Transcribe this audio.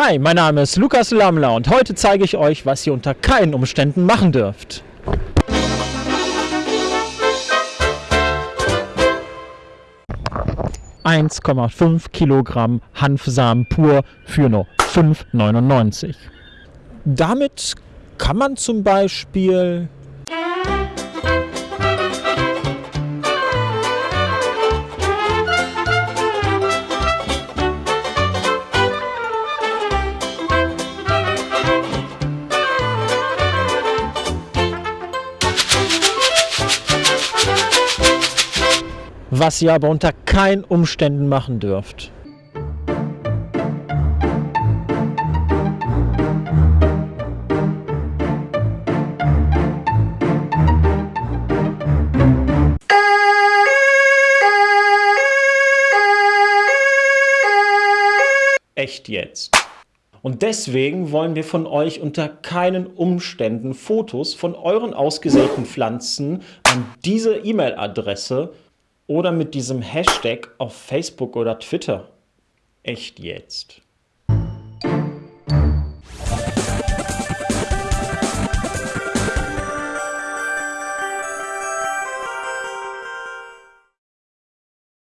Hi, mein Name ist Lukas Lammler und heute zeige ich euch, was ihr unter keinen Umständen machen dürft. ...1,5 Kilogramm Hanfsamen pur für nur 5,99. Damit kann man zum Beispiel was ihr aber unter keinen Umständen machen dürft. Echt jetzt. Und deswegen wollen wir von euch unter keinen Umständen Fotos von euren ausgesäten Pflanzen an diese E-Mail-Adresse oder mit diesem Hashtag auf Facebook oder Twitter. Echt jetzt.